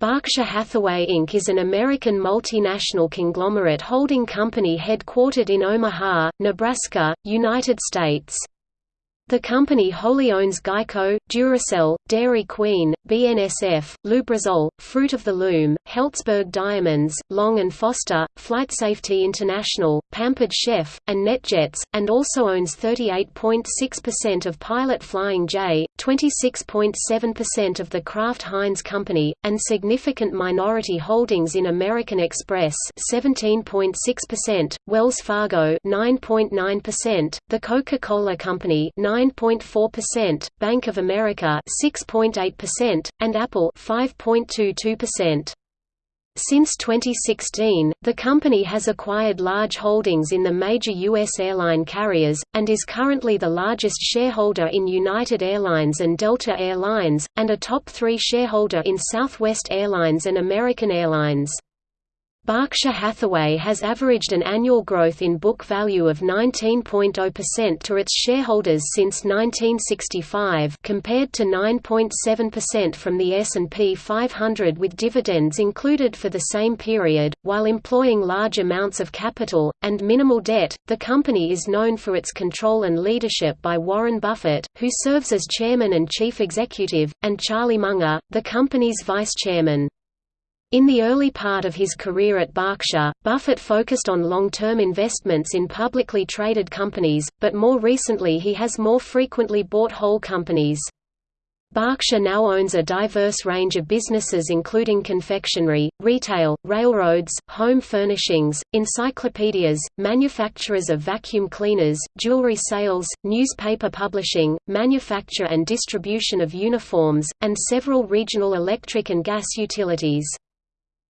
Berkshire Hathaway Inc. is an American multinational conglomerate holding company headquartered in Omaha, Nebraska, United States. The company wholly owns Geico, Duracell, Dairy Queen, BNSF, Lubrizol, Fruit of the Loom, Helzberg Diamonds, Long & Foster, Flight Safety International, Pampered Chef, and NetJets, and also owns 38.6% of Pilot Flying J, 26.7% of the Kraft Heinz Company, and significant minority holdings in American Express 17.6%, Wells Fargo 9.9%, the Coca-Cola Company 9 9.4%, Bank of America 6.8%, and Apple 5.22%. Since 2016, the company has acquired large holdings in the major U.S. airline carriers, and is currently the largest shareholder in United Airlines and Delta Airlines, and a top three shareholder in Southwest Airlines and American Airlines. Berkshire Hathaway has averaged an annual growth in book value of 19.0% to its shareholders since 1965 compared to 9.7% from the S&P 500 with dividends included for the same period, while employing large amounts of capital, and minimal debt. The company is known for its control and leadership by Warren Buffett, who serves as chairman and chief executive, and Charlie Munger, the company's vice chairman. In the early part of his career at Berkshire, Buffett focused on long-term investments in publicly traded companies, but more recently he has more frequently bought whole companies. Berkshire now owns a diverse range of businesses including confectionery, retail, railroads, home furnishings, encyclopedias, manufacturers of vacuum cleaners, jewelry sales, newspaper publishing, manufacture and distribution of uniforms, and several regional electric and gas utilities.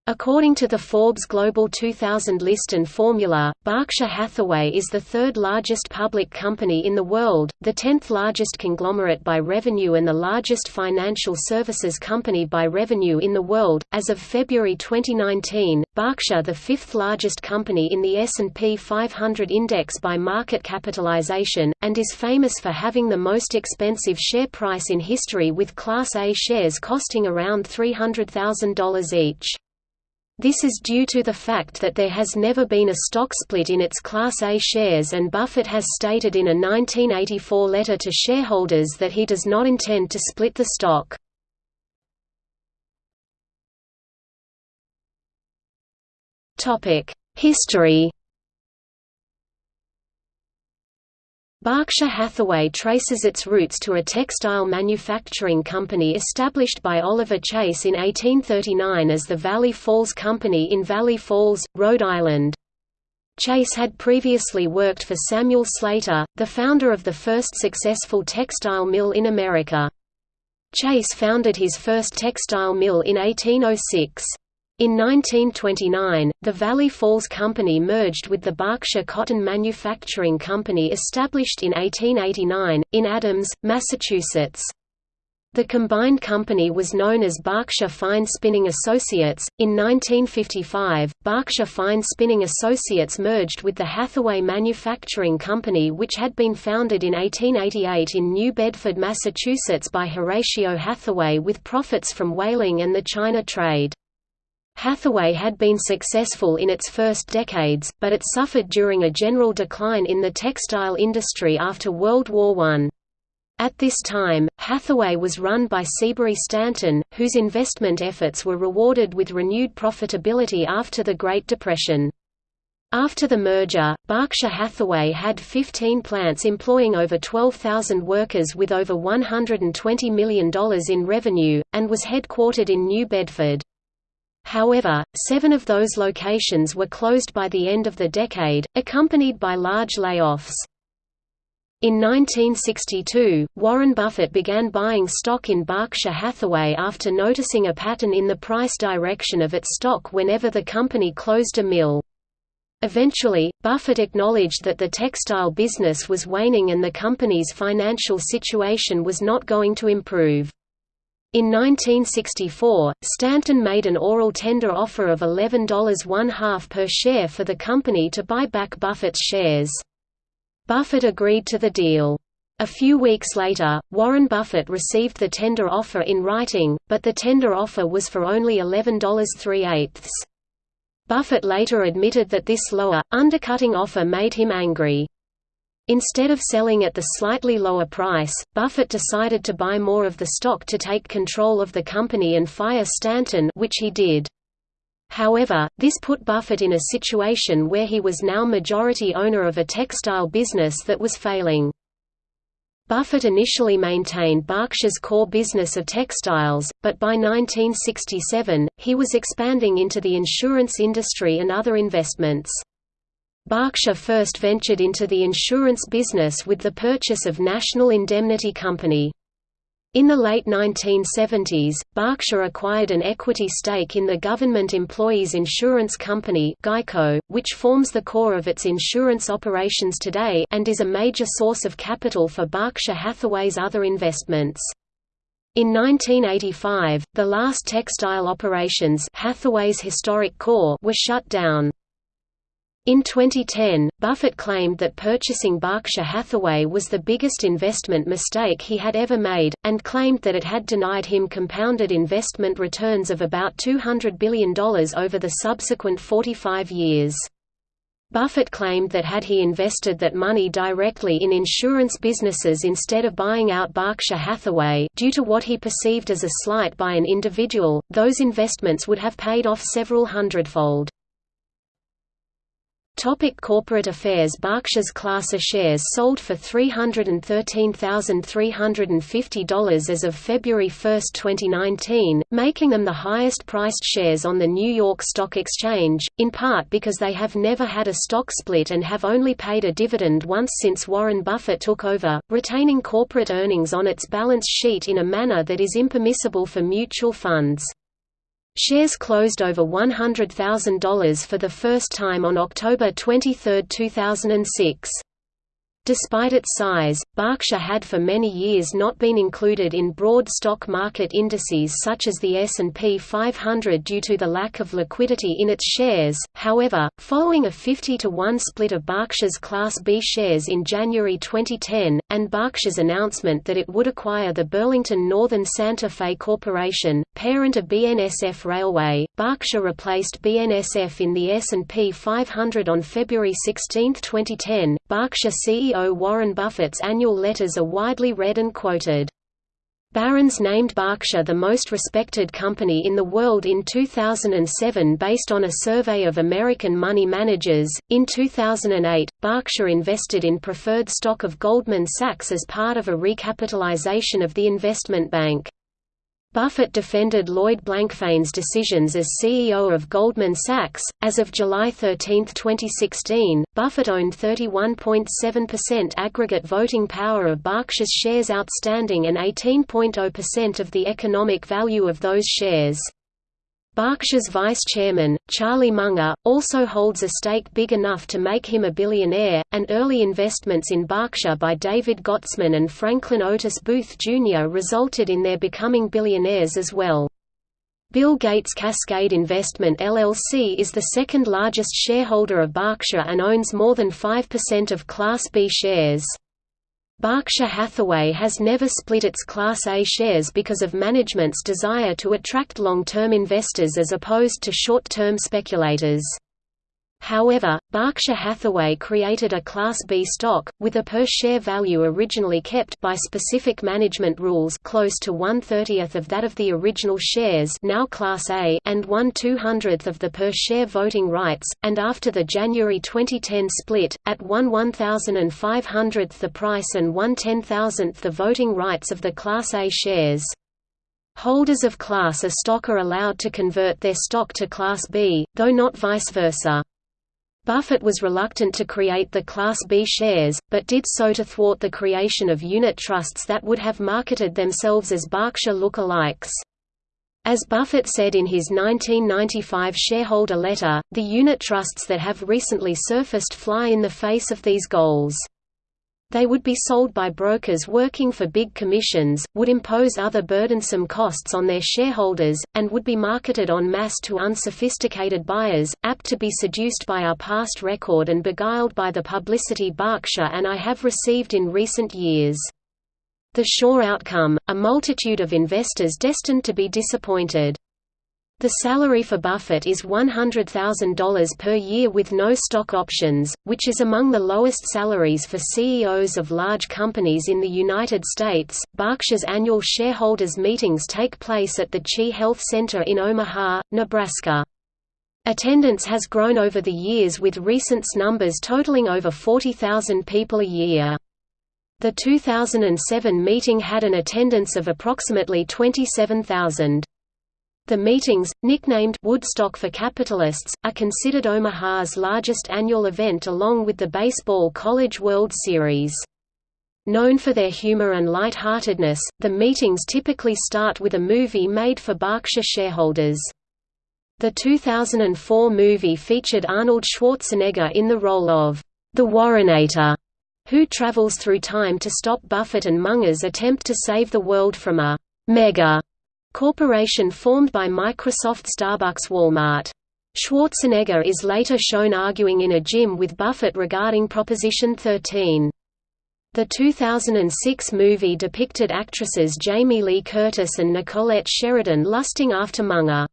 According to the Forbes Global 2000 list and formula, Berkshire Hathaway is the third largest public company in the world, the tenth largest conglomerate by revenue and the largest financial services company by revenue in the world. As of February 2019, Berkshire the fifth largest company in the S&P 500 index by market capitalization, and is famous for having the most expensive share price in history with Class A shares costing around $300,000 each. This is due to the fact that there has never been a stock split in its Class A shares and Buffett has stated in a 1984 letter to shareholders that he does not intend to split the stock. History Berkshire Hathaway traces its roots to a textile manufacturing company established by Oliver Chase in 1839 as the Valley Falls Company in Valley Falls, Rhode Island. Chase had previously worked for Samuel Slater, the founder of the first successful textile mill in America. Chase founded his first textile mill in 1806. In 1929, the Valley Falls Company merged with the Berkshire Cotton Manufacturing Company established in 1889, in Adams, Massachusetts. The combined company was known as Berkshire Fine Spinning Associates. In 1955, Berkshire Fine Spinning Associates merged with the Hathaway Manufacturing Company, which had been founded in 1888 in New Bedford, Massachusetts by Horatio Hathaway with profits from whaling and the China trade. Hathaway had been successful in its first decades, but it suffered during a general decline in the textile industry after World War I. At this time, Hathaway was run by Seabury Stanton, whose investment efforts were rewarded with renewed profitability after the Great Depression. After the merger, Berkshire Hathaway had 15 plants employing over 12,000 workers with over $120 million in revenue, and was headquartered in New Bedford. However, seven of those locations were closed by the end of the decade, accompanied by large layoffs. In 1962, Warren Buffett began buying stock in Berkshire Hathaway after noticing a pattern in the price direction of its stock whenever the company closed a mill. Eventually, Buffett acknowledged that the textile business was waning and the company's financial situation was not going to improve. In 1964, Stanton made an oral tender offer of $11.5 per share for the company to buy back Buffett's shares. Buffett agreed to the deal. A few weeks later, Warren Buffett received the tender offer in writing, but the tender offer was for only $11.38. Buffett later admitted that this lower, undercutting offer made him angry. Instead of selling at the slightly lower price, Buffett decided to buy more of the stock to take control of the company and fire Stanton which he did. However, this put Buffett in a situation where he was now majority owner of a textile business that was failing. Buffett initially maintained Berkshire's core business of textiles, but by 1967, he was expanding into the insurance industry and other investments. Berkshire first ventured into the insurance business with the purchase of National Indemnity Company. In the late 1970s, Berkshire acquired an equity stake in the government employees insurance company Geico, which forms the core of its insurance operations today and is a major source of capital for Berkshire Hathaway's other investments. In 1985, the last textile operations Hathaway's historic core were shut down. In 2010, Buffett claimed that purchasing Berkshire Hathaway was the biggest investment mistake he had ever made, and claimed that it had denied him compounded investment returns of about $200 billion over the subsequent 45 years. Buffett claimed that had he invested that money directly in insurance businesses instead of buying out Berkshire Hathaway due to what he perceived as a slight by an individual, those investments would have paid off several hundredfold. Topic corporate affairs Berkshire's Class A shares sold for $313,350 as of February 1, 2019, making them the highest-priced shares on the New York Stock Exchange, in part because they have never had a stock split and have only paid a dividend once since Warren Buffett took over, retaining corporate earnings on its balance sheet in a manner that is impermissible for mutual funds. Shares closed over $100,000 for the first time on October 23, 2006. Despite its size, Berkshire had for many years not been included in broad stock market indices such as the S&P 500 due to the lack of liquidity in its shares. However, following a 50 to 1 split of Berkshire's Class B shares in January 2010 and Berkshire's announcement that it would acquire the Burlington Northern Santa Fe Corporation, parent of BNSF Railway, Berkshire replaced BNSF in the S&P 500 on February 16, 2010. Berkshire CEO CEO Warren Buffett's annual letters are widely read and quoted. Barron's named Berkshire the most respected company in the world in 2007 based on a survey of American money managers. In 2008, Berkshire invested in preferred stock of Goldman Sachs as part of a recapitalization of the investment bank. Buffett defended Lloyd Blankfein's decisions as CEO of Goldman Sachs. As of July 13, 2016, Buffett owned 31.7% aggregate voting power of Berkshire's shares outstanding and 18.0% of the economic value of those shares. Berkshire's vice chairman, Charlie Munger, also holds a stake big enough to make him a billionaire, and early investments in Berkshire by David Gottesman and Franklin Otis Booth Jr. resulted in their becoming billionaires as well. Bill Gates Cascade Investment LLC is the second largest shareholder of Berkshire and owns more than 5% of Class B shares. Berkshire Hathaway has never split its Class A shares because of management's desire to attract long-term investors as opposed to short-term speculators. However, Berkshire Hathaway created a Class B stock, with a per-share value originally kept by specific management rules close to one-thirtieth of that of the original shares now Class A and one-two-hundredth of the per-share voting rights, and after the January 2010 split, at one one-thousand and five-hundredth the price and one-ten-thousandth the voting rights of the Class A shares. Holders of Class A stock are allowed to convert their stock to Class B, though not vice versa. Buffett was reluctant to create the Class B shares, but did so to thwart the creation of unit trusts that would have marketed themselves as Berkshire look-alikes. As Buffett said in his 1995 shareholder letter, the unit trusts that have recently surfaced fly in the face of these goals. They would be sold by brokers working for big commissions, would impose other burdensome costs on their shareholders, and would be marketed en masse to unsophisticated buyers, apt to be seduced by our past record and beguiled by the publicity Berkshire and I have received in recent years. The sure outcome, a multitude of investors destined to be disappointed. The salary for Buffett is $100,000 per year with no stock options, which is among the lowest salaries for CEOs of large companies in the United States. Berkshire's annual shareholders' meetings take place at the Chi Health Center in Omaha, Nebraska. Attendance has grown over the years with recent numbers totaling over 40,000 people a year. The 2007 meeting had an attendance of approximately 27,000. The meetings, nicknamed Woodstock for Capitalists, are considered Omaha's largest annual event along with the Baseball College World Series. Known for their humor and light-heartedness, the meetings typically start with a movie made for Berkshire shareholders. The 2004 movie featured Arnold Schwarzenegger in the role of the Warrenator, who travels through time to stop Buffett and Munger's attempt to save the world from a mega corporation formed by Microsoft Starbucks Walmart. Schwarzenegger is later shown arguing in a gym with Buffett regarding Proposition 13. The 2006 movie depicted actresses Jamie Lee Curtis and Nicolette Sheridan lusting after Munger.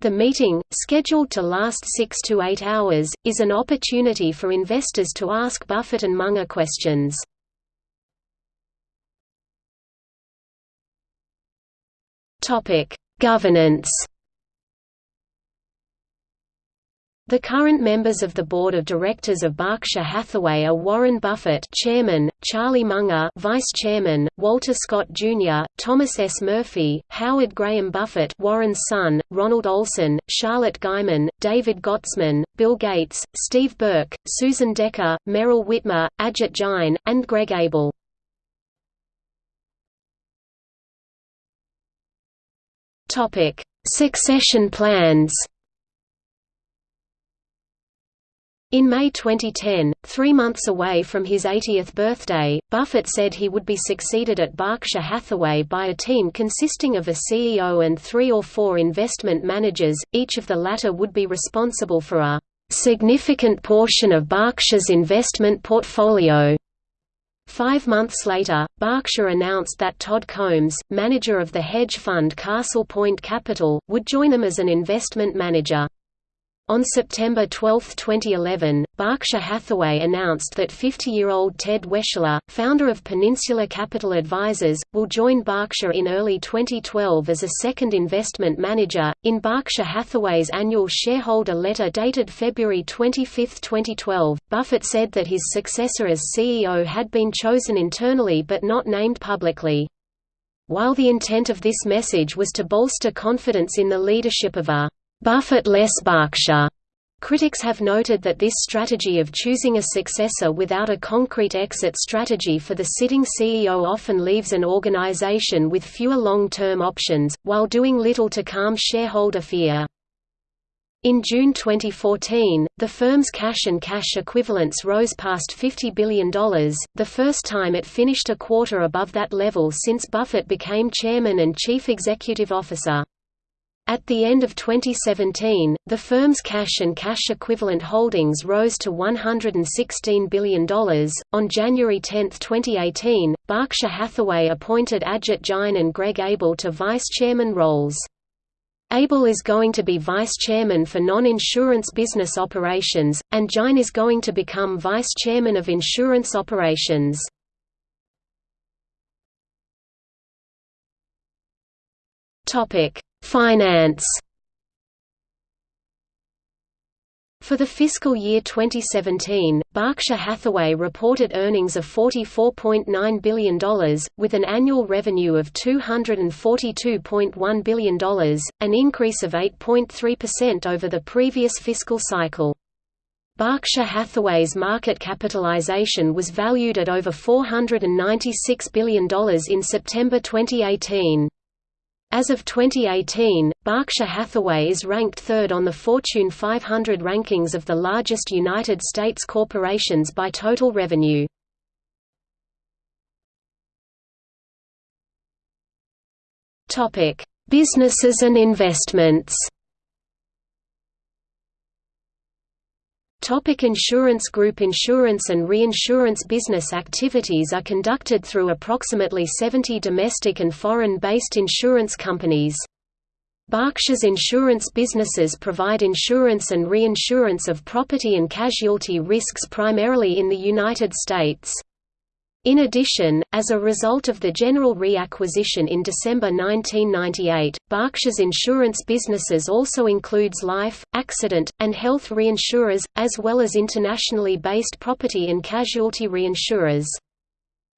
The meeting, scheduled to last six to eight hours, is an opportunity for investors to ask Buffett and Munger questions. Topic: Governance. The current members of the board of directors of Berkshire Hathaway are Warren Buffett, Chairman; Charlie Munger, Vice Chairman; Walter Scott Jr., Thomas S. Murphy, Howard Graham Buffett, Warren's son; Ronald Olson, Charlotte Guyman, David Gottesman, Bill Gates, Steve Burke, Susan Decker, Meryl Witmer, Ajit Jain, and Greg Abel. Topic: Succession plans. In May 2010, three months away from his 80th birthday, Buffett said he would be succeeded at Berkshire Hathaway by a team consisting of a CEO and three or four investment managers, each of the latter would be responsible for a significant portion of Berkshire's investment portfolio. Five months later, Berkshire announced that Todd Combs, manager of the hedge fund Castle Point Capital, would join them as an investment manager. On September 12, 2011, Berkshire Hathaway announced that 50-year-old Ted Weschler, founder of Peninsula Capital Advisors, will join Berkshire in early 2012 as a second investment manager. In Berkshire Hathaway's annual shareholder letter dated February 25, 2012, Buffett said that his successor as CEO had been chosen internally but not named publicly. While the intent of this message was to bolster confidence in the leadership of a Buffett-less Berkshire. Critics have noted that this strategy of choosing a successor without a concrete exit strategy for the sitting CEO often leaves an organization with fewer long-term options, while doing little to calm shareholder fear. In June 2014, the firm's cash and cash equivalents rose past $50 billion, the first time it finished a quarter above that level since Buffett became chairman and chief executive officer. At the end of 2017, the firm's cash and cash equivalent holdings rose to $116 billion. On January 10, 2018, Berkshire Hathaway appointed Ajit Jain and Greg Abel to vice chairman roles. Abel is going to be vice chairman for non-insurance business operations, and Jain is going to become vice chairman of insurance operations. Topic: Finance For the fiscal year 2017, Berkshire Hathaway reported earnings of $44.9 billion, with an annual revenue of $242.1 billion, an increase of 8.3% over the previous fiscal cycle. Berkshire Hathaway's market capitalization was valued at over $496 billion in September 2018. As of 2018, Berkshire Hathaway is ranked third on the Fortune 500 rankings of the largest United States corporations by total revenue. Businesses and investments Topic insurance Group insurance and reinsurance business activities are conducted through approximately 70 domestic and foreign-based insurance companies. Berkshire's insurance businesses provide insurance and reinsurance of property and casualty risks primarily in the United States. In addition, as a result of the General Re acquisition in December 1998, Berkshire's insurance businesses also includes life, accident, and health reinsurers, as well as internationally based property and casualty reinsurers.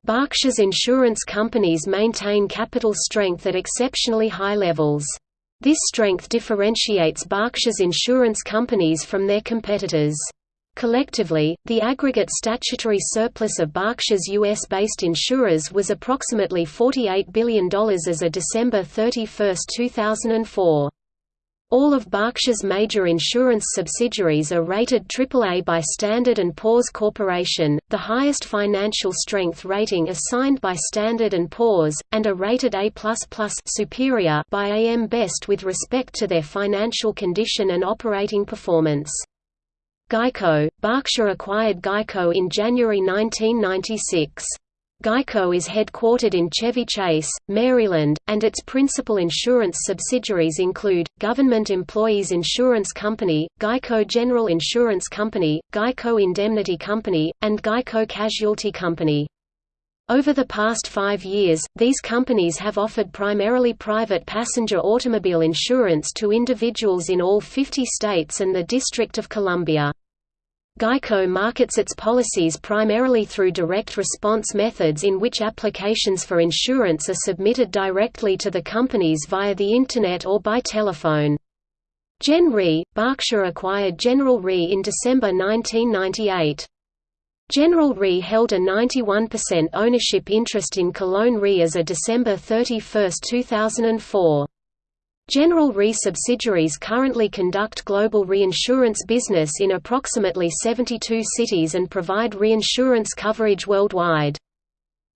Berkshire's insurance companies maintain capital strength at exceptionally high levels. This strength differentiates Berkshire's insurance companies from their competitors. Collectively, the aggregate statutory surplus of Berkshire's U.S.-based insurers was approximately $48 billion as of December 31, 2004. All of Berkshire's major insurance subsidiaries are rated AAA by Standard & Poor's Corporation, the highest financial strength rating assigned by Standard & Poor's, and are rated A++ superior by AM Best with respect to their financial condition and operating performance. Geico – Berkshire acquired Geico in January 1996. Geico is headquartered in Chevy Chase, Maryland, and its principal insurance subsidiaries include, Government Employees Insurance Company, Geico General Insurance Company, Geico Indemnity Company, and Geico Casualty Company. Over the past five years, these companies have offered primarily private passenger automobile insurance to individuals in all 50 states and the District of Columbia. Geico markets its policies primarily through direct response methods in which applications for insurance are submitted directly to the companies via the Internet or by telephone. Gen Re, Berkshire acquired General Re in December 1998. General Re held a 91% ownership interest in Cologne Re as of December 31, 2004. General Re subsidiaries currently conduct global reinsurance business in approximately 72 cities and provide reinsurance coverage worldwide.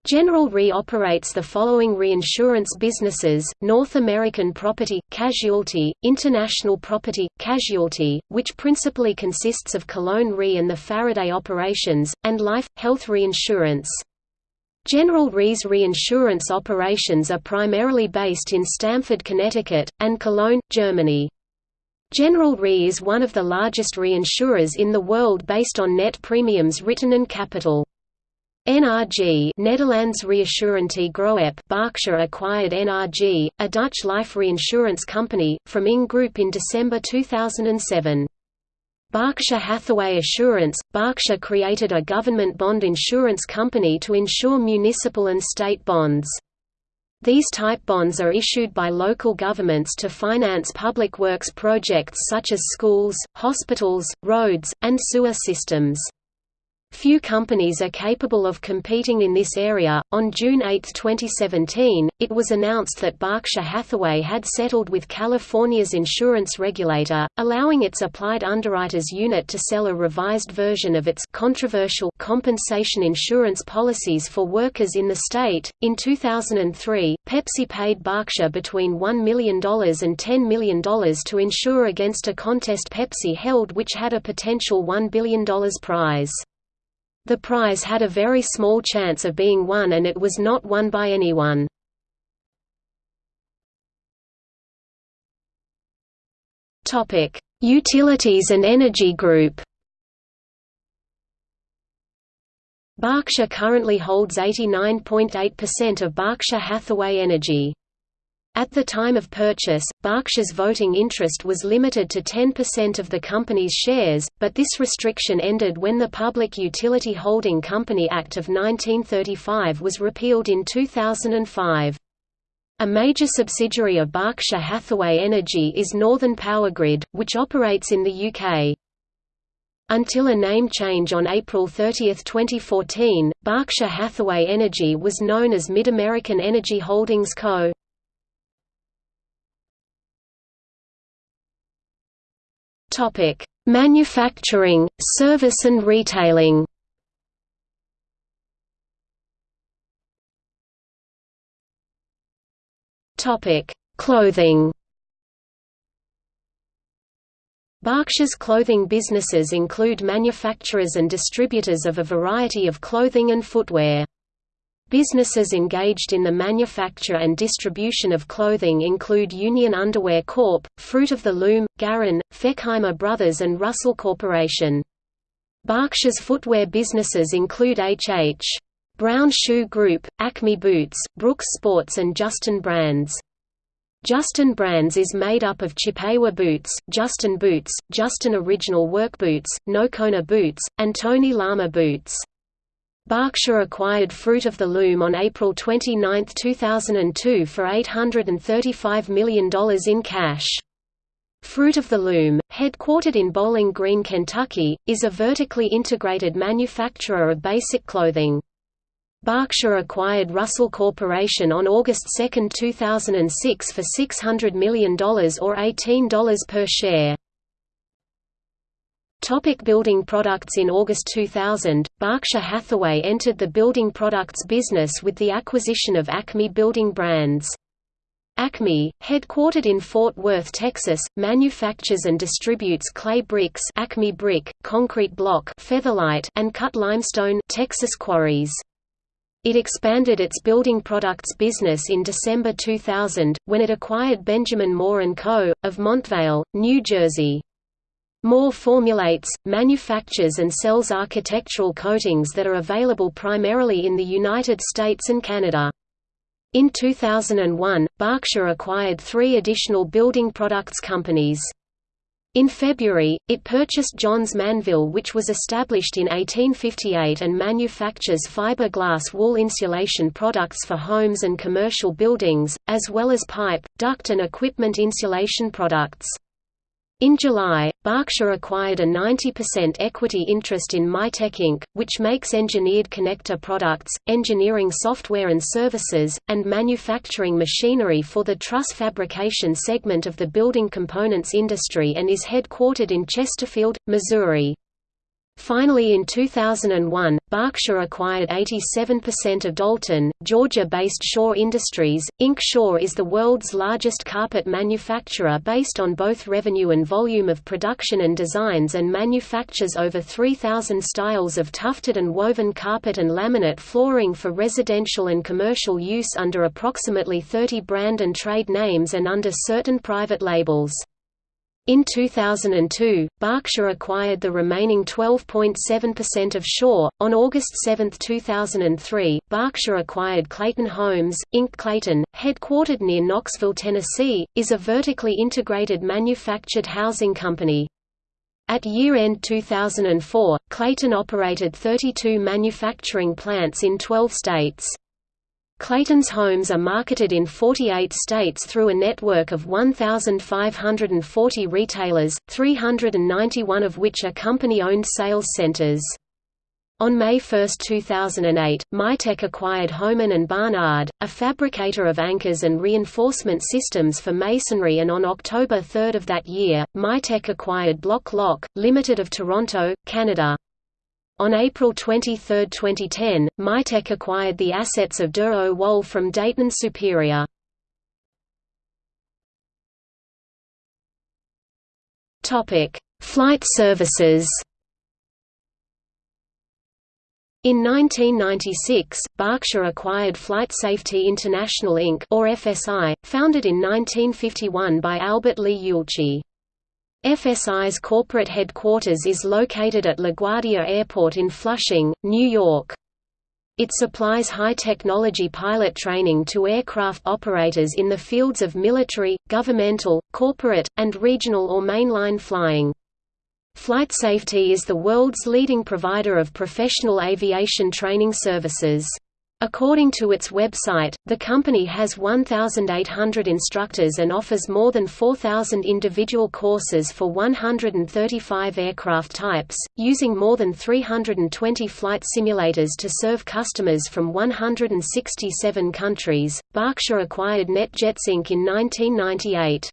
General Re operates the following reinsurance businesses, North American Property, Casualty, International Property, Casualty, which principally consists of Cologne Re and the Faraday operations, and Life, Health Reinsurance. General Re's reinsurance operations are primarily based in Stamford, Connecticut, and Cologne, Germany. General Re is one of the largest reinsurers in the world based on net premiums written and capital. NRG Netherlands Reassurante Groep Berkshire acquired NRG, a Dutch life reinsurance company, from ING Group in December 2007. Berkshire Hathaway Assurance – Berkshire created a government bond insurance company to insure municipal and state bonds. These type bonds are issued by local governments to finance public works projects such as schools, hospitals, roads, and sewer systems. Few companies are capable of competing in this area. On June 8, 2017, it was announced that Berkshire Hathaway had settled with California's insurance regulator, allowing its applied underwriters unit to sell a revised version of its controversial compensation insurance policies for workers in the state. In 2003, Pepsi paid Berkshire between $1 million and $10 million to insure against a contest Pepsi held which had a potential $1 billion prize. The prize had a very small chance of being won and it was not won by anyone. Utilities and Energy Group Berkshire currently holds 89.8% of Berkshire Hathaway Energy. At the time of purchase, Berkshire's voting interest was limited to 10% of the company's shares, but this restriction ended when the Public Utility Holding Company Act of 1935 was repealed in 2005. A major subsidiary of Berkshire Hathaway Energy is Northern Powergrid, which operates in the UK. Until a name change on April 30, 2014, Berkshire Hathaway Energy was known as MidAmerican Energy Holdings Co. Topic: Manufacturing, service and retailing. Topic: Clothing. Berkshire's clothing businesses include manufacturers and distributors of a variety of clothing and footwear. Businesses engaged in the manufacture and distribution of clothing include Union Underwear Corp., Fruit of the Loom, Garan, Fechheimer Brothers and Russell Corporation. Berkshire's footwear businesses include H.H. Brown Shoe Group, Acme Boots, Brooks Sports and Justin Brands. Justin Brands is made up of Chippewa Boots, Justin Boots, Justin Original Work Boots, Nokona Boots, and Tony Lama Boots. Berkshire acquired Fruit of the Loom on April 29, 2002 for $835 million in cash. Fruit of the Loom, headquartered in Bowling Green, Kentucky, is a vertically integrated manufacturer of basic clothing. Berkshire acquired Russell Corporation on August 2, 2006 for $600 million or $18 per share. Topic building products In August 2000, Berkshire Hathaway entered the building products business with the acquisition of Acme Building Brands. Acme, headquartered in Fort Worth, Texas, manufactures and distributes clay bricks Acme Brick, concrete block Featherlite, and cut limestone Texas Quarries. It expanded its building products business in December 2000, when it acquired Benjamin Moore & Co., of Montvale, New Jersey. Moore formulates, manufactures and sells architectural coatings that are available primarily in the United States and Canada. In 2001, Berkshire acquired three additional building products companies. In February, it purchased Johns Manville which was established in 1858 and manufactures fiberglass wall insulation products for homes and commercial buildings, as well as pipe, duct and equipment insulation products. In July, Berkshire acquired a 90% equity interest in MiTek Inc., which makes engineered connector products, engineering software and services, and manufacturing machinery for the truss fabrication segment of the building components industry and is headquartered in Chesterfield, Missouri. Finally in 2001, Berkshire acquired 87% of Dalton, Georgia-based Shaw Industries, Inc. Shaw is the world's largest carpet manufacturer based on both revenue and volume of production and designs and manufactures over 3,000 styles of tufted and woven carpet and laminate flooring for residential and commercial use under approximately 30 brand and trade names and under certain private labels. In 2002, Berkshire acquired the remaining 12.7% of Shaw. On August 7, 2003, Berkshire acquired Clayton Homes, Inc. Clayton, headquartered near Knoxville, Tennessee, is a vertically integrated manufactured housing company. At year-end 2004, Clayton operated 32 manufacturing plants in 12 states. Clayton's homes are marketed in 48 states through a network of 1,540 retailers, 391 of which are company-owned sales centers. On May 1, 2008, MiTek acquired Hohmann and Barnard, a fabricator of anchors and reinforcement systems for masonry and on October 3 of that year, MiTek acquired Blok-Lok, Limited of Toronto, Canada. On April 23, 2010, MiTek acquired the assets of Dur-O-Wal from Dayton Superior. Flight services In 1996, Berkshire acquired Flight Safety International Inc. or FSI, founded in 1951 by Albert Lee Ueltschi. FSI's corporate headquarters is located at LaGuardia Airport in Flushing, New York. It supplies high-technology pilot training to aircraft operators in the fields of military, governmental, corporate, and regional or mainline flying. Flight Safety is the world's leading provider of professional aviation training services. According to its website, the company has 1,800 instructors and offers more than 4,000 individual courses for 135 aircraft types, using more than 320 flight simulators to serve customers from 167 countries. Berkshire acquired NetJets Inc. in 1998.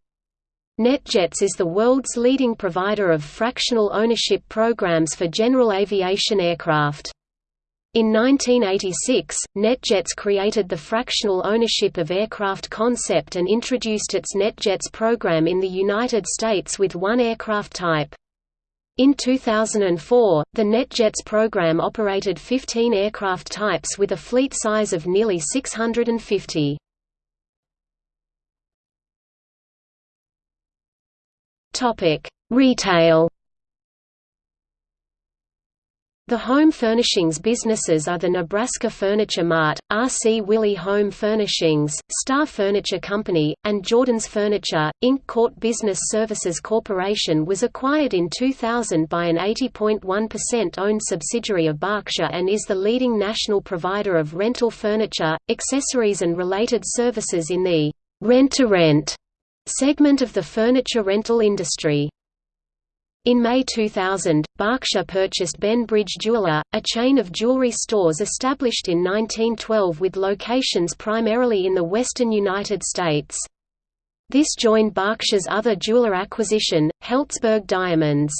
NetJets is the world's leading provider of fractional ownership programs for general aviation aircraft. In 1986, NetJets created the fractional ownership of aircraft concept and introduced its NetJets program in the United States with one aircraft type. In 2004, the NetJets program operated 15 aircraft types with a fleet size of nearly 650. Retail the home furnishings businesses are the Nebraska Furniture Mart, R.C. Willey Home Furnishings, Star Furniture Company, and Jordan's Furniture, Inc. CORT Business Services Corporation was acquired in 2000 by an 80.1% owned subsidiary of Berkshire and is the leading national provider of rental furniture, accessories and related services in the rent-to-rent -rent segment of the furniture rental industry. In May 2000, Berkshire purchased Ben Bridge Jeweler, a chain of jewelry stores established in 1912 with locations primarily in the western United States. This joined Berkshire's other jeweler acquisition, Helzberg Diamonds.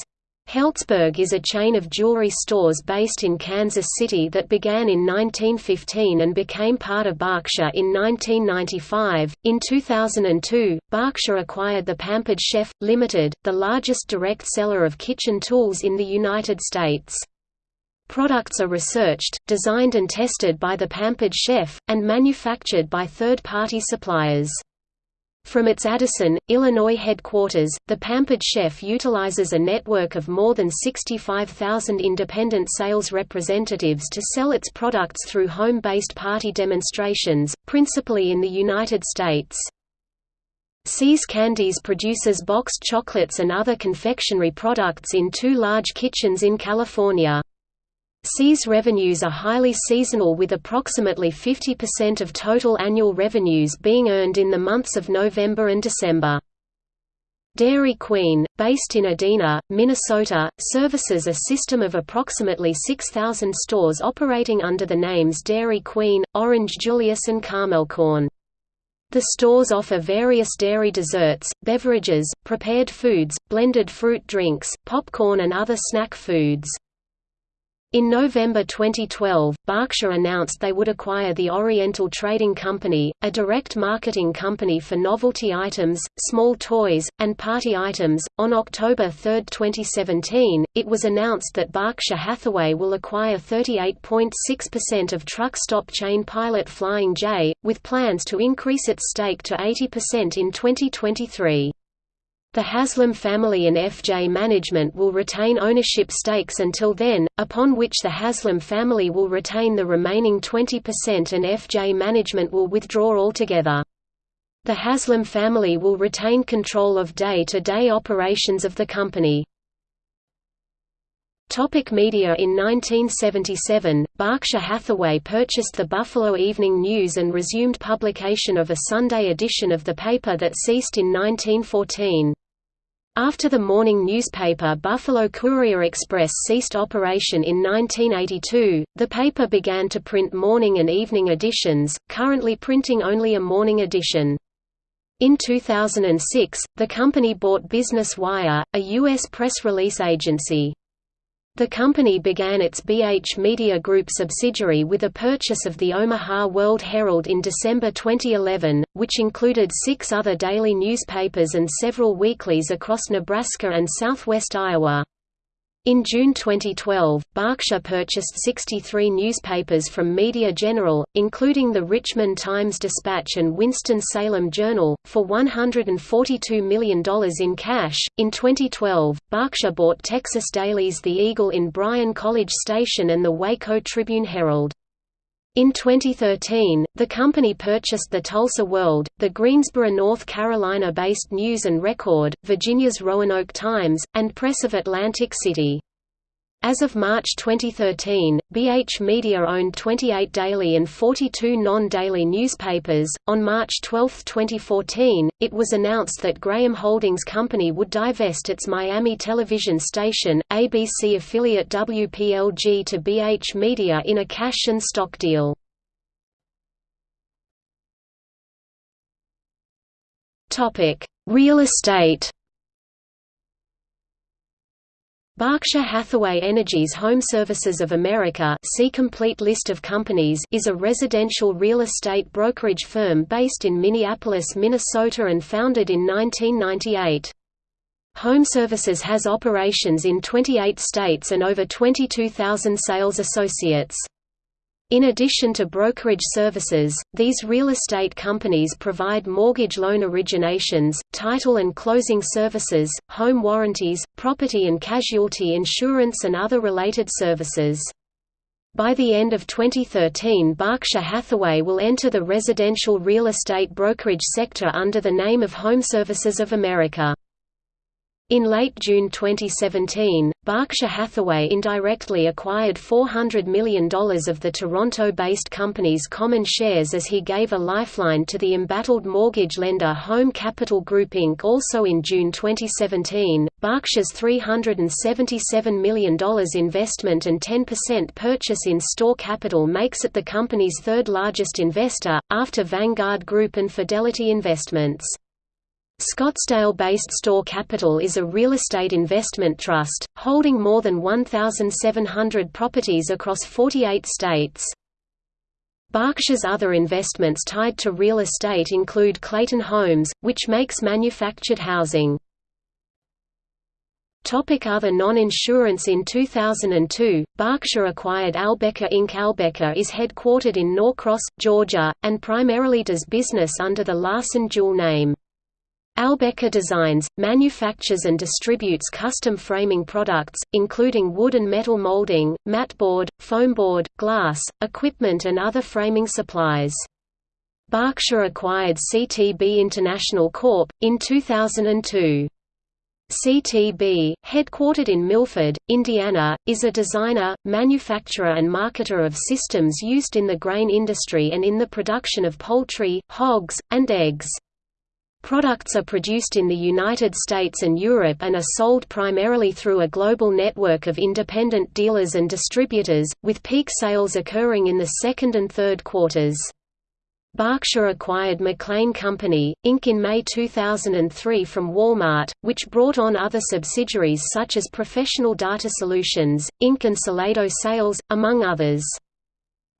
Helzberg is a chain of jewelry stores based in Kansas City that began in 1915 and became part of Berkshire in 1995. In 2002, Berkshire acquired the Pampered Chef Limited, the largest direct seller of kitchen tools in the United States. Products are researched, designed and tested by the Pampered Chef, and manufactured by third-party suppliers. From its Addison, Illinois headquarters, the Pampered Chef utilizes a network of more than 65,000 independent sales representatives to sell its products through home-based party demonstrations, principally in the United States. See's Candies produces boxed chocolates and other confectionery products in two large kitchens in California. See's revenues are highly seasonal with approximately 50% of total annual revenues being earned in the months of November and December. Dairy Queen, based in Edina, Minnesota, services a system of approximately 6,000 stores operating under the names Dairy Queen, Orange Julius and Karmelkorn. The stores offer various dairy desserts, beverages, prepared foods, blended fruit drinks, popcorn and other snack foods. In November 2012, Berkshire announced they would acquire the Oriental Trading Company, a direct marketing company for novelty items, small toys, and party items. On October 3, 2017, it was announced that Berkshire Hathaway will acquire 38.6% of truck stop chain Pilot Flying J, with plans to increase its stake to 80% in 2023. The Haslam family and FJ management will retain ownership stakes until then, upon which the Haslam family will retain the remaining 20% and FJ management will withdraw altogether. The Haslam family will retain control of day-to-day -day operations of the company. Topic media In 1977, Berkshire Hathaway purchased the Buffalo Evening News and resumed publication of a Sunday edition of the paper that ceased in 1914. After the morning newspaper Buffalo Courier Express ceased operation in 1982, the paper began to print morning and evening editions, currently printing only a morning edition. In 2006, the company bought Business Wire, a U.S. press release agency. The company began its BH Media Group subsidiary with a purchase of the Omaha World Herald in December 2011, which included six other daily newspapers and several weeklies across Nebraska and southwest Iowa. In June 2012, Berkshire purchased 63 newspapers from Media General, including the Richmond Times-Dispatch and Winston-Salem Journal, for $142 million in cash. In 2012, Berkshire bought Texas Dailies The Eagle in Bryan College Station and the Waco Tribune Herald. In 2013, the company purchased the Tulsa World, the Greensboro, North Carolina-based News and Record, Virginia's Roanoke Times, and Press of Atlantic City. As of March 2013, BH Media owned 28 daily and 42 non-daily newspapers. On March 12, 2014, it was announced that Graham Holdings Company would divest its Miami television station, ABC affiliate WPLG to BH Media in a cash and stock deal. Topic: Real estate Berkshire Hathaway Energy's Home Services of America see complete list of companies is a residential real estate brokerage firm based in Minneapolis, Minnesota and founded in 1998. Home Services has operations in 28 states and over 22,000 sales associates. In addition to brokerage services, these real estate companies provide mortgage loan originations, title and closing services, home warranties, property and casualty insurance and other related services. By the end of 2013 Berkshire Hathaway will enter the residential real estate brokerage sector under the name of Home Services of America. In late June 2017, Berkshire Hathaway indirectly acquired $400 million of the Toronto-based company's common shares as he gave a lifeline to the embattled mortgage lender Home Capital Group Inc. Also in June 2017, Berkshire's $377 million investment and 10% purchase in STORE Capital makes it the company's third largest investor, after Vanguard Group and Fidelity Investments. Scottsdale-based Store Capital is a real estate investment trust, holding more than 1,700 properties across 48 states. Berkshire's other investments tied to real estate include Clayton Homes, which makes manufactured housing. Topic other non-insurance In 2002, Berkshire acquired Albecca Inc. Albecca is headquartered in Norcross, Georgia, and primarily does business under the Larson-Juhl name. Albecca designs, manufactures and distributes custom framing products, including wood and metal molding, matboard, foamboard, glass, equipment and other framing supplies. Berkshire acquired CTB International Corp. in 2002. CTB, headquartered in Milford, Indiana, is a designer, manufacturer and marketer of systems used in the grain industry and in the production of poultry, hogs, and eggs. Products are produced in the United States and Europe and are sold primarily through a global network of independent dealers and distributors, with peak sales occurring in the second and third quarters. Berkshire acquired McLane Company, Inc. in May 2003 from Walmart, which brought on other subsidiaries such as Professional Data Solutions, Inc. and Salado Sales, among others.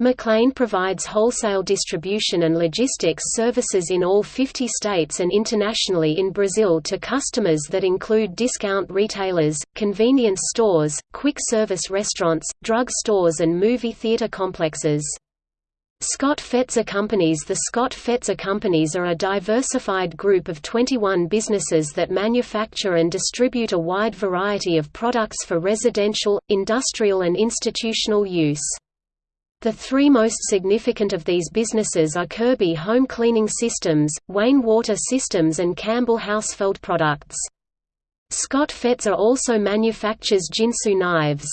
McLane provides wholesale distribution and logistics services in all 50 states and internationally in Brazil to customers that include discount retailers, convenience stores, quick-service restaurants, drug stores and movie theater complexes. Scott Fetzer Companies The Scott Fetzer Companies are a diversified group of 21 businesses that manufacture and distribute a wide variety of products for residential, industrial and institutional use. The three most significant of these businesses are Kirby Home Cleaning Systems, Wayne Water Systems and Campbell Hausfeld Products. Scott Fetzer also manufactures Ginsu knives.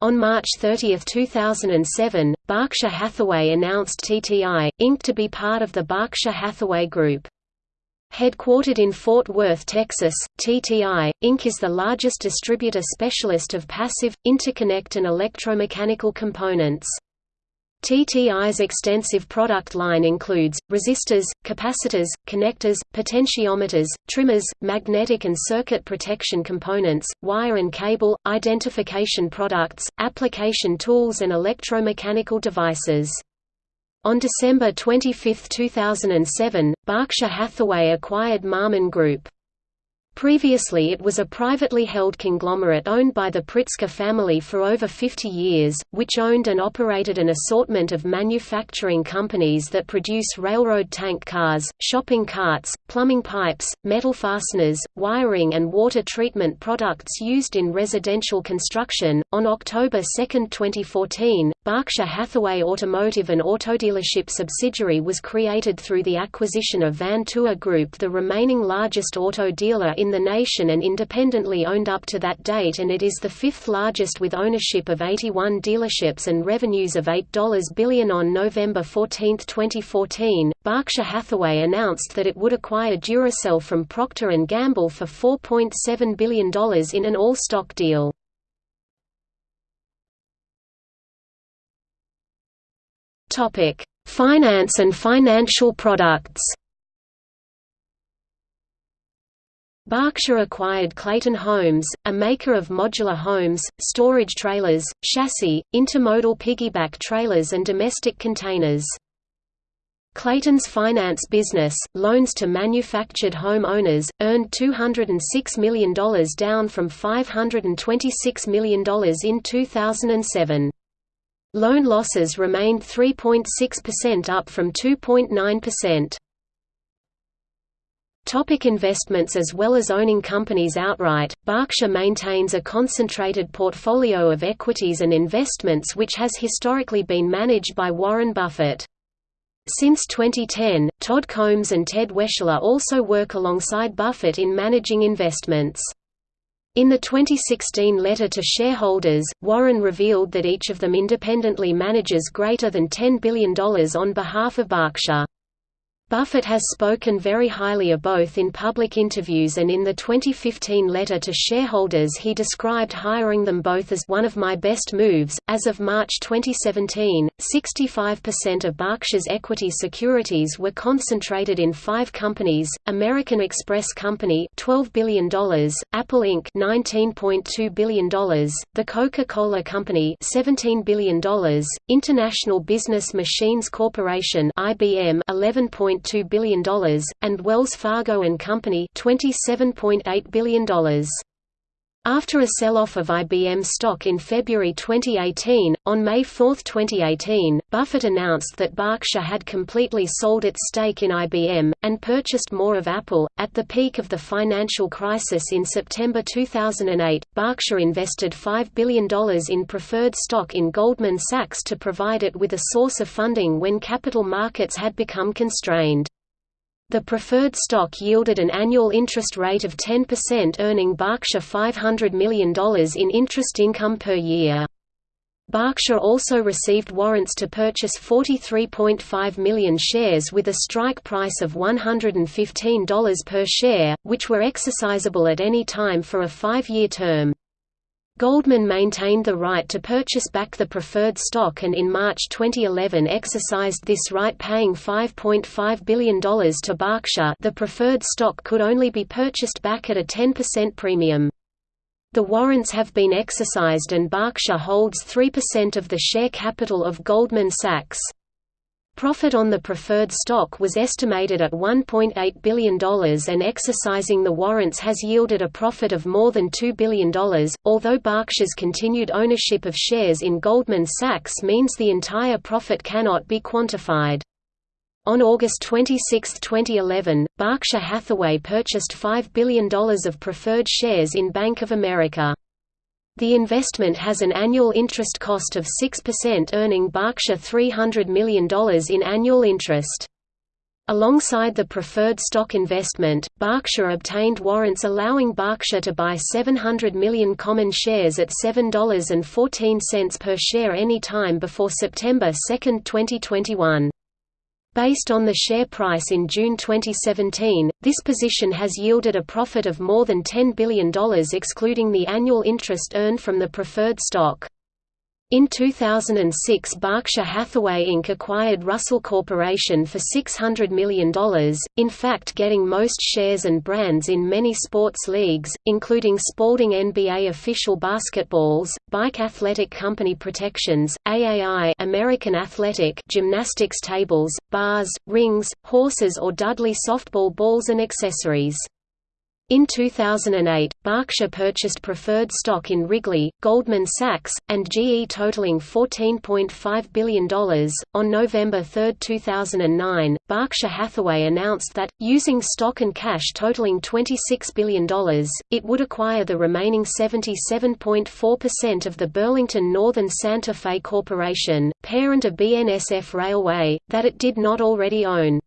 On March 30, 2007, Berkshire Hathaway announced TTI, Inc. to be part of the Berkshire Hathaway Group. Headquartered in Fort Worth, Texas, TTI, Inc. is the largest distributor specialist of passive, interconnect and electromechanical components. TTI's extensive product line includes, resistors, capacitors, connectors, potentiometers, trimmers, magnetic and circuit protection components, wire and cable, identification products, application tools and electromechanical devices. On December 25, 2007, Berkshire Hathaway acquired Marmon Group. Previously it was a privately held conglomerate owned by the Pritzker family for over 50 years, which owned and operated an assortment of manufacturing companies that produce railroad tank cars, shopping carts, plumbing pipes, metal fasteners, wiring and water treatment products used in residential construction. On October 2, 2014, Berkshire Hathaway Automotive and Auto Autodealership subsidiary was created through the acquisition of Van Tuyl Group the remaining largest auto dealer in in the nation and independently owned up to that date and it is the fifth largest with ownership of 81 dealerships and revenues of $8 billion on November 14, 2014. Berkshire Hathaway announced that it would acquire Duracell from Procter & Gamble for $4.7 billion in an all-stock deal. Topic: Finance and financial products. Berkshire acquired Clayton Homes, a maker of modular homes, storage trailers, chassis, intermodal piggyback trailers and domestic containers. Clayton's finance business, loans to manufactured home owners, earned $206 million down from $526 million in 2007. Loan losses remained 3.6% up from 2.9%. Topic investments As well as owning companies outright, Berkshire maintains a concentrated portfolio of equities and investments which has historically been managed by Warren Buffett. Since 2010, Todd Combs and Ted Weschler also work alongside Buffett in managing investments. In the 2016 letter to shareholders, Warren revealed that each of them independently manages greater than $10 billion on behalf of Berkshire. Buffett has spoken very highly of both in public interviews and in the 2015 letter to shareholders he described hiring them both as one of my best moves. As of March 2017, 65% of Berkshire's equity securities were concentrated in 5 companies: American Express Company $12 billion, Apple Inc. $19.2 billion, The Coca-Cola Company $17 billion, International Business Machines Corporation IBM 11. $1.2 billion, and Wells Fargo and Company $27.8 billion. After a sell-off of IBM stock in February 2018, on May 4, 2018, Buffett announced that Berkshire had completely sold its stake in IBM, and purchased more of Apple. At the peak of the financial crisis in September 2008, Berkshire invested $5 billion in preferred stock in Goldman Sachs to provide it with a source of funding when capital markets had become constrained. The preferred stock yielded an annual interest rate of 10% earning Berkshire $500 million in interest income per year. Berkshire also received warrants to purchase 43.5 million shares with a strike price of $115 per share, which were exercisable at any time for a five-year term. Goldman maintained the right to purchase back the preferred stock and in March 2011 exercised this right paying $5.5 billion to Berkshire the preferred stock could only be purchased back at a 10% premium. The warrants have been exercised and Berkshire holds 3% of the share capital of Goldman Sachs. Profit on the preferred stock was estimated at $1.8 billion and exercising the warrants has yielded a profit of more than $2 billion, although Berkshire's continued ownership of shares in Goldman Sachs means the entire profit cannot be quantified. On August 26, 2011, Berkshire Hathaway purchased $5 billion of preferred shares in Bank of America. The investment has an annual interest cost of 6% earning Berkshire $300 million in annual interest. Alongside the preferred stock investment, Berkshire obtained warrants allowing Berkshire to buy 700 million common shares at $7.14 per share any time before September 2, 2021. Based on the share price in June 2017, this position has yielded a profit of more than $10 billion excluding the annual interest earned from the preferred stock. In 2006 Berkshire Hathaway Inc. acquired Russell Corporation for $600 million, in fact getting most shares and brands in many sports leagues, including Spalding NBA official basketballs, Bike Athletic Company Protections, AAI American Athletic gymnastics tables, bars, rings, horses or Dudley softball balls and accessories. In 2008, Berkshire purchased preferred stock in Wrigley, Goldman Sachs, and GE totaling $14.5 billion. On November 3, 2009, Berkshire Hathaway announced that, using stock and cash totaling $26 billion, it would acquire the remaining 77.4% of the Burlington Northern Santa Fe Corporation, parent of BNSF Railway, that it did not already own.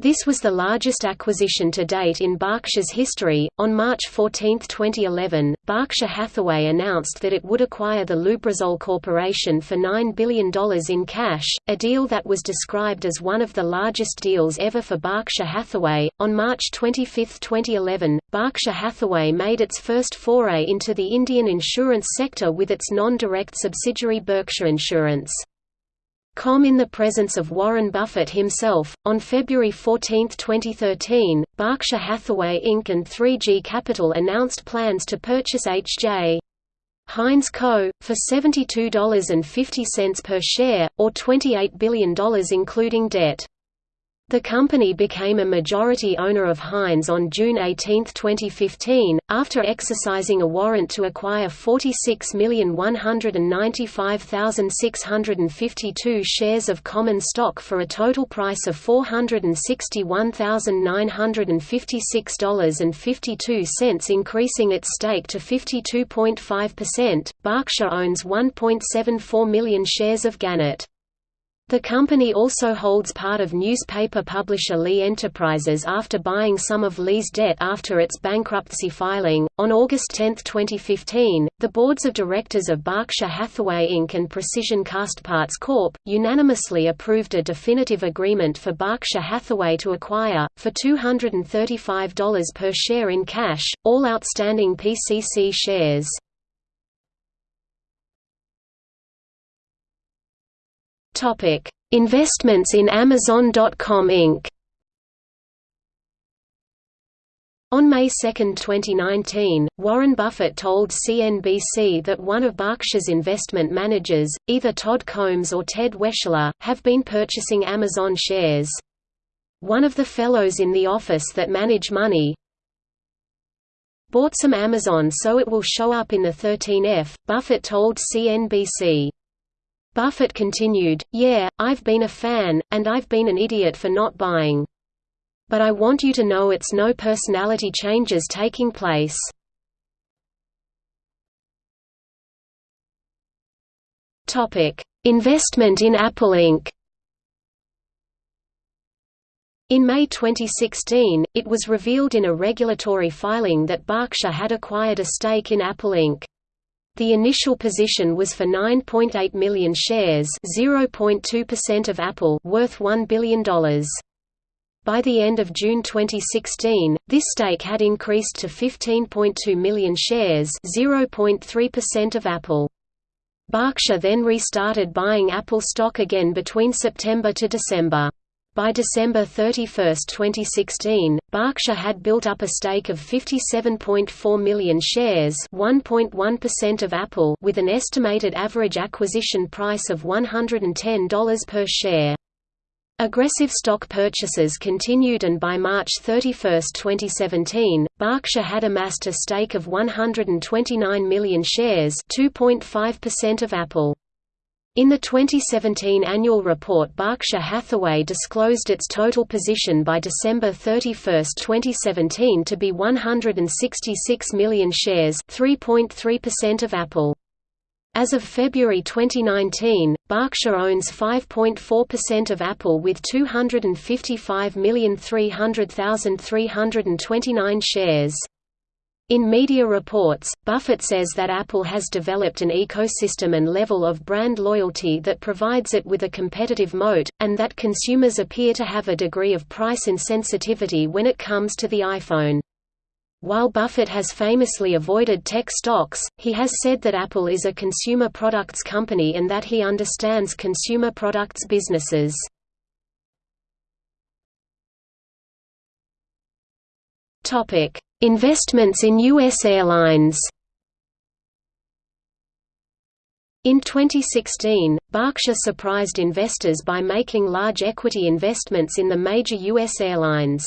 This was the largest acquisition to date in Berkshire's history. On March 14, 2011, Berkshire Hathaway announced that it would acquire the Lubrizol Corporation for $9 billion in cash, a deal that was described as one of the largest deals ever for Berkshire Hathaway. On March 25, 2011, Berkshire Hathaway made its first foray into the Indian insurance sector with its non direct subsidiary Berkshire Insurance. Com in the presence of Warren Buffett himself. On February 14, 2013, Berkshire Hathaway Inc. and 3G Capital announced plans to purchase H.J. Heinz Co., for $72.50 per share, or $28 billion including debt. The company became a majority owner of Heinz on June 18, 2015, after exercising a warrant to acquire 46,195,652 shares of common stock for a total price of $461,956.52, increasing its stake to 52.5%. Berkshire owns 1.74 million shares of Gannett. The company also holds part of newspaper publisher Lee Enterprises after buying some of Lee's debt after its bankruptcy filing. On August 10, 2015, the boards of directors of Berkshire Hathaway Inc. and Precision Castparts Corp. unanimously approved a definitive agreement for Berkshire Hathaway to acquire, for $235 per share in cash, all outstanding PCC shares. Topic: Investments in Amazon.com Inc. On May 2, 2019, Warren Buffett told CNBC that one of Berkshire's investment managers, either Todd Combs or Ted Weschler, have been purchasing Amazon shares. One of the fellows in the office that manage money bought some Amazon so it will show up in the 13F, Buffett told CNBC. Buffett continued, Yeah, I've been a fan, and I've been an idiot for not buying. But I want you to know it's no personality changes taking place. Investment in Apple Inc. In May 2016, it was revealed in a regulatory filing that Berkshire had acquired a stake in Apple Inc. The initial position was for 9.8 million shares, 0.2% of Apple, worth $1 billion. By the end of June 2016, this stake had increased to 15.2 million shares, 0.3% of Apple. Berkshire then restarted buying Apple stock again between September to December. By December 31, 2016, Berkshire had built up a stake of 57.4 million shares (1.1% of Apple with an estimated average acquisition price of $110 per share. Aggressive stock purchases continued and by March 31, 2017, Berkshire had amassed a stake of 129 million shares 2.5% of Apple. In the 2017 annual report Berkshire Hathaway disclosed its total position by December 31, 2017 to be 166 million shares 3.3% of Apple. As of February 2019, Berkshire owns 5.4% of Apple with 255,300,329 shares. In media reports, Buffett says that Apple has developed an ecosystem and level of brand loyalty that provides it with a competitive moat, and that consumers appear to have a degree of price insensitivity when it comes to the iPhone. While Buffett has famously avoided tech stocks, he has said that Apple is a consumer products company and that he understands consumer products businesses. Topic: Investments in U.S. airlines In 2016, Berkshire surprised investors by making large equity investments in the major U.S. airlines.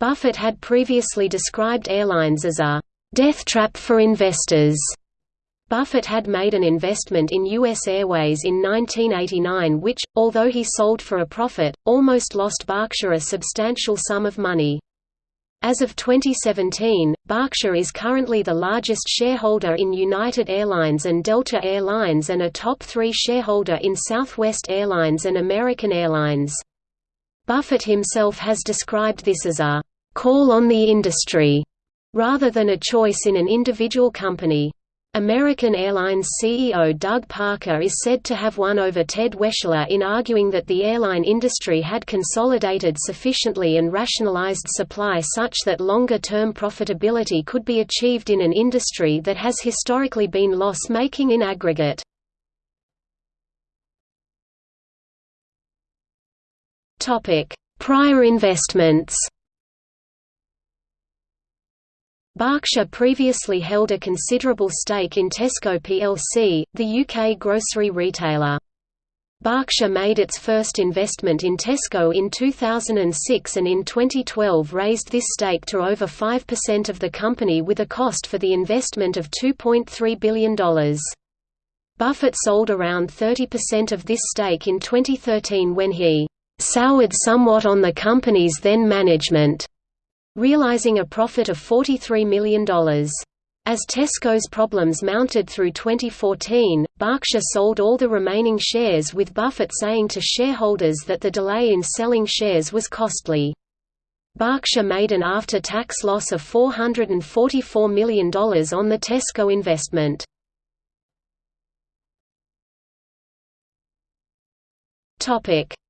Buffett had previously described airlines as a «death trap for investors». Buffett had made an investment in U.S. Airways in 1989 which, although he sold for a profit, almost lost Berkshire a substantial sum of money. As of 2017, Berkshire is currently the largest shareholder in United Airlines and Delta Air Lines and a top three shareholder in Southwest Airlines and American Airlines. Buffett himself has described this as a «call on the industry» rather than a choice in an individual company. American Airlines CEO Doug Parker is said to have won over Ted Weschler in arguing that the airline industry had consolidated sufficiently and rationalized supply such that longer-term profitability could be achieved in an industry that has historically been loss-making in aggregate. Prior investments Berkshire previously held a considerable stake in Tesco plc, the UK grocery retailer. Berkshire made its first investment in Tesco in 2006 and in 2012 raised this stake to over 5% of the company with a cost for the investment of $2.3 billion. Buffett sold around 30% of this stake in 2013 when he soured somewhat on the company's then management realizing a profit of $43 million. As Tesco's problems mounted through 2014, Berkshire sold all the remaining shares with Buffett saying to shareholders that the delay in selling shares was costly. Berkshire made an after-tax loss of $444 million on the Tesco investment.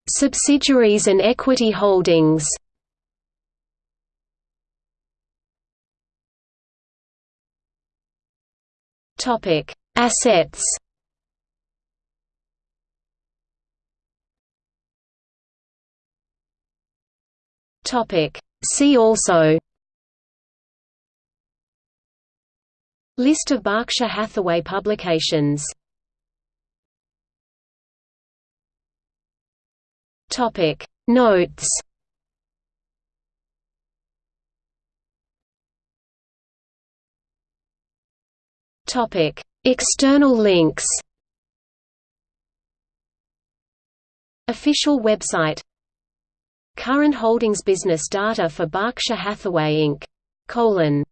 Subsidiaries and equity holdings Topic: Assets. Topic: See also. List of Berkshire Hathaway publications. Topic: Notes. Topic: External links. Official website. Current holdings business data for Berkshire Hathaway Inc. Colon